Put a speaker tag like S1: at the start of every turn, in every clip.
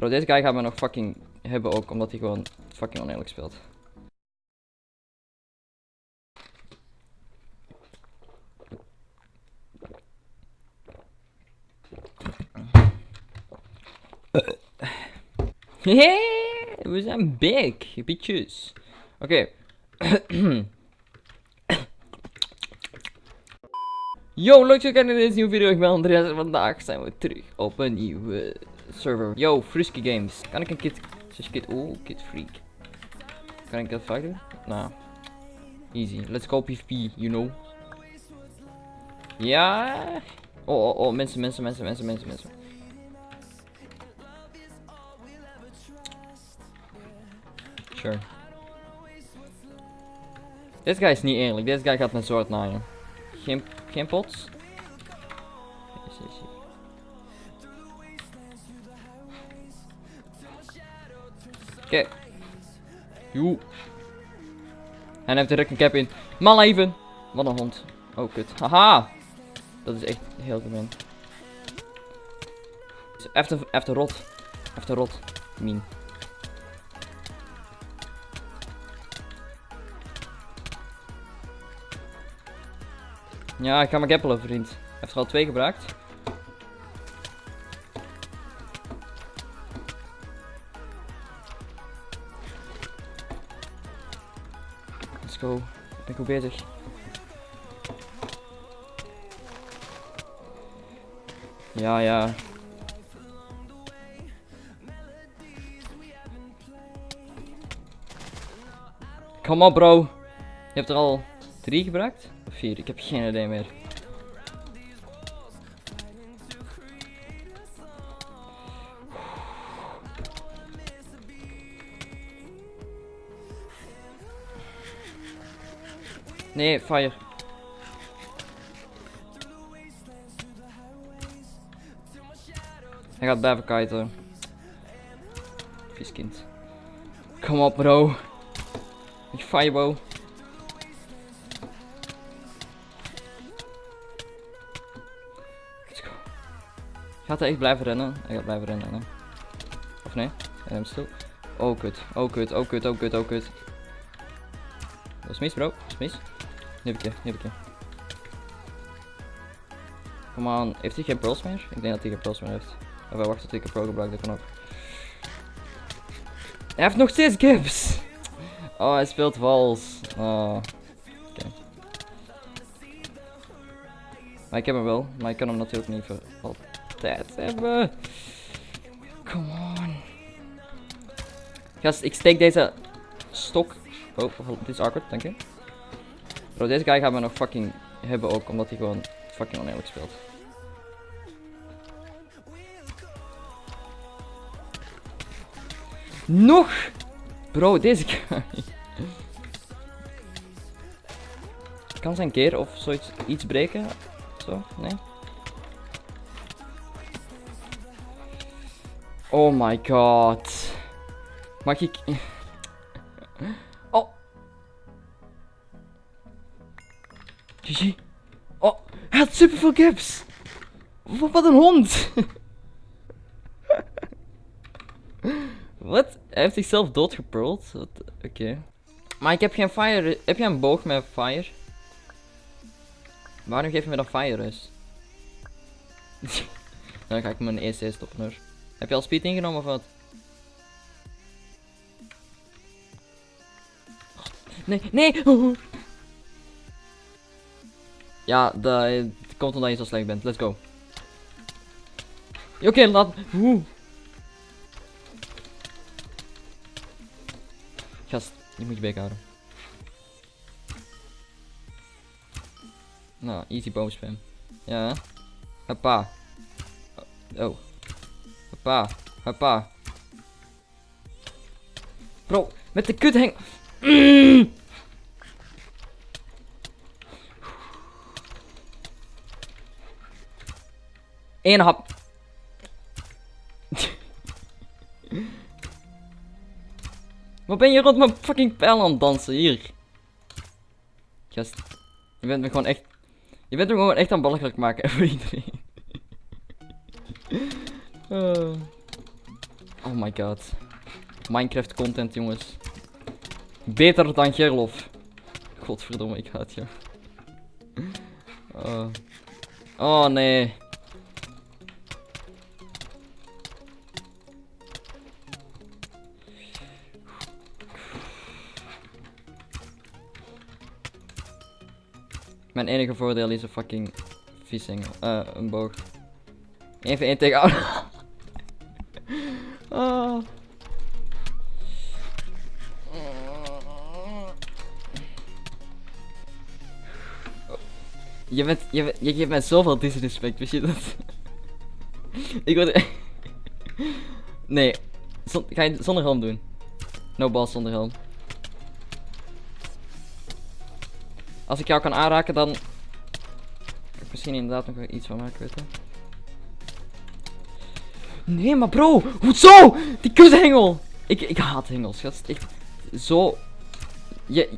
S1: Bro, deze guy gaat me nog fucking hebben ook, omdat hij gewoon fucking oneerlijk speelt. Hey, we zijn big, bitches. Oké. Yo, leuk dat je kijkt naar deze nieuwe video. Ik ben Andreas en vandaag zijn we terug op een nieuwe server. Yo, Frisky Games. Kan ik een kit... Slash kit... Oeh, kit freak. Kan ik dat vaak? Nou. Easy. Let's go PvP, you know. Ja. Oh, oh, oh. Mensen, mensen, mensen, mensen, mensen, mensen. Sure. Deze guy is niet eerlijk. Deze guy gaat met zwart naaien. Geen, geen pots? Oké. Joe. En hij heeft direct een cap in. Man leven. Wat een hond. Oh kut. Haha. Dat is echt heel gemeen. Even, even rot. Even rot. Min. Ja, ik ga mijn gappelen, vriend. Heeft er al twee gebruikt. Goed bezig. Ja, ja. Kom op, bro. Je hebt er al drie gebruikt? Of vier? Ik heb geen idee meer. Nee, fire. Hij gaat blijven kiten. Vies kind. Kom op bro. Ik firebow. Let's go. Gaat hij echt blijven rennen? Hij gaat blijven rennen, hè? Of nee? Hij neemt stil. Oh kut, oh kut, oh kut, oh kut, oh kut. Dat is mis bro, dat is mis. Nu heb ik heb ik. Kom aan, heeft hij geen meer? Ik denk dat hij geen meer heeft. Of hij wacht tot ik een pro gebruik, dat kan ook. Hij heeft nog steeds gips! Oh, hij speelt vals. Oh. Maar ik heb hem wel, maar ik kan hem natuurlijk niet voor altijd hebben. Come on. Gast, ik steek deze stok. Oh, dit is awkward, dank je. Bro, deze guy gaat me nog fucking hebben ook, omdat hij gewoon fucking oneerlijk speelt. Nog! Bro, deze guy. Kan zijn keer of zoiets iets breken? Zo, nee? Oh my god. Mag ik... GG. Oh, hij had superveel caps. Wat, een hond. Wat? Hij heeft zichzelf doodgepearld? Oké. Maar ik heb geen fire. Heb jij een boog met fire? Waarom geef je me dan fire rust? dan ga ik mijn EC stoppen hoor. Heb je al speed ingenomen of wat? Nee, nee! Ja, dat komt omdat je zo slecht bent. Let's go. Oké, laat... Oeh. Gast, je moet je bek houden. Nou, easy boomspam. Ja. Hoppa. Oh. Hoppa. Hoppa. Bro, met de kut hang... Eén hap. Wat ben je rond mijn fucking pijl aan het dansen? Hier. Gast. Je bent me gewoon echt... Je bent me gewoon echt aan belachelijk maken voor iedereen. uh. Oh my god. Minecraft content, jongens. Beter dan Gerlof. Godverdomme, ik haat je. Oh. oh nee. Mijn enige voordeel is een fucking vissingel. Eh, een boog. Even één tegen. Ah. Je bent, je, je geeft mij zoveel disrespect, wist je dat? ik word... nee, ga je zonder helm doen? No balls zonder helm. Als ik jou kan aanraken, dan... Misschien inderdaad nog iets van maken, weet je? Nee, maar bro, hoezo? Die kuthengel! Ik, ik haat hengels, gast. Echt zo... Je...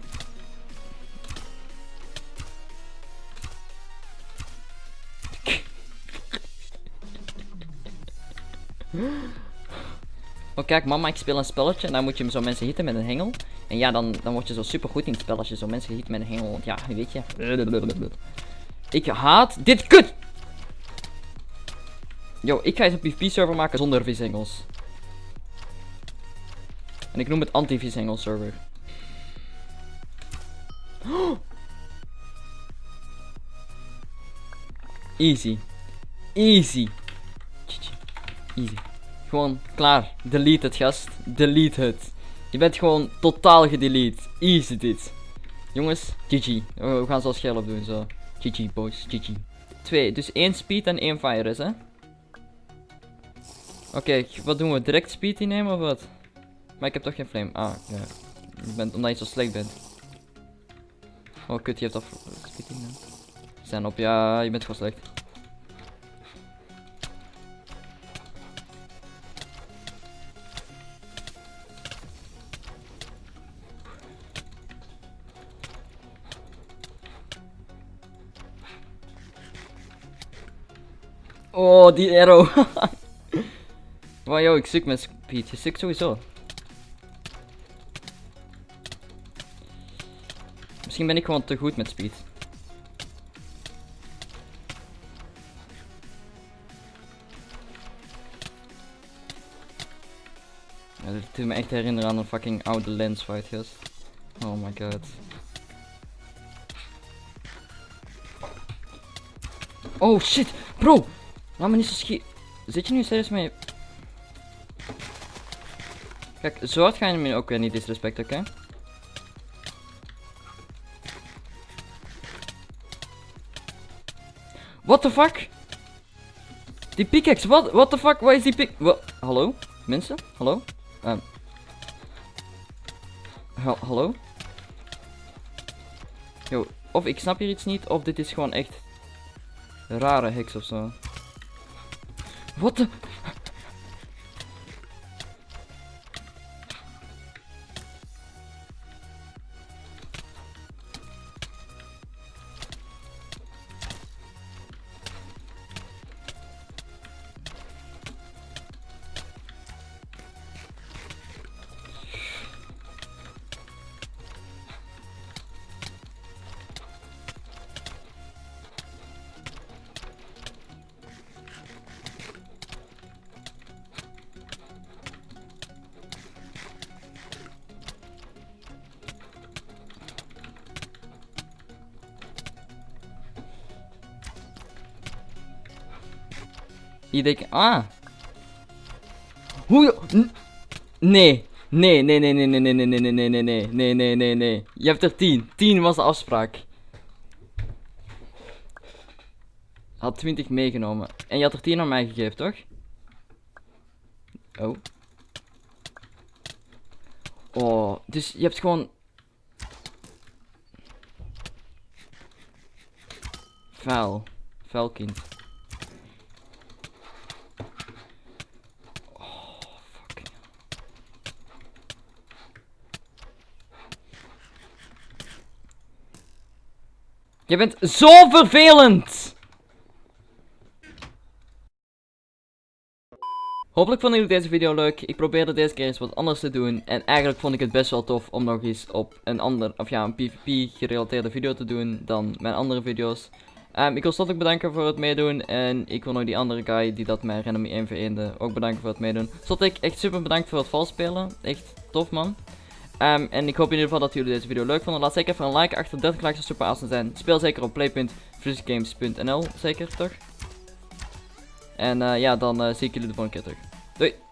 S1: Kijk mama, ik speel een spelletje en dan moet je zo mensen hitten met een hengel. En ja, dan, dan word je zo super goed in het spel als je zo mensen hit met een hengel. Want ja, weet je. Ik haat dit kut! Yo, ik ga eens een PvP server maken zonder vishengels. En ik noem het anti-vishengel server. Easy. Easy. Easy. Gewoon klaar. Delete het, gast. Delete het. Je bent gewoon totaal gedelete. Easy dit. Jongens, GG. We gaan zoals Scherp doen, zo. GG, boys. GG. Twee, dus één speed en één fire is, hè? Oké, wat doen we? Direct speed innemen of wat? Maar ik heb toch geen flame. Ah, ja. Je bent, omdat je zo slecht bent. Oh, kut, je hebt af... Speed innemen. Zijn op, ja, je bent gewoon slecht. Oh, die arrow. wow, yo, ik suk met speed. Je sukt sowieso. Misschien ben ik gewoon te goed met speed. Ja, doet me echt herinneren aan een fucking oude lens fight, gast. Oh my god. Oh shit, bro! Laat me niet zo schiet. Zit je nu serieus mee? Kijk, zo hard ga je me ook weer niet disrespect, oké? What the fuck? Die pickaxe, what, what the fuck? Waar is die pick... Hallo? Mensen? Hallo? Ehm. Ha- hallo? Yo, of ik snap hier iets niet, of dit is gewoon echt rare heks of zo. Вот Je denkt, ah. Hoe. Nee, nee, nee, nee, nee, nee, nee, nee, nee, nee, nee, nee, nee, nee, nee, nee. Je hebt er 10. 10 was de afspraak. Had 20 meegenomen. En je had er 10 aan mij gegeven, toch? Oh. Oh, dus je hebt gewoon... Vuil. Vuil kind. Je bent zo vervelend! Hopelijk vonden jullie deze video leuk. Ik probeerde deze keer eens wat anders te doen. En eigenlijk vond ik het best wel tof om nog eens op een ander, of ja, een PvP gerelateerde video te doen dan mijn andere video's. Um, ik wil ook bedanken voor het meedoen. En ik wil nog die andere guy die dat mij random 1 v ook bedanken voor het meedoen. ik echt super bedankt voor het valspelen. Echt tof man. Um, en ik hoop in ieder geval dat jullie deze video leuk vonden. Laat zeker even een like achter. 30 likes zou super awesome zijn. Speel zeker op play.frisgames.nl. Zeker toch? En uh, ja, dan uh, zie ik jullie de volgende keer terug. Doei!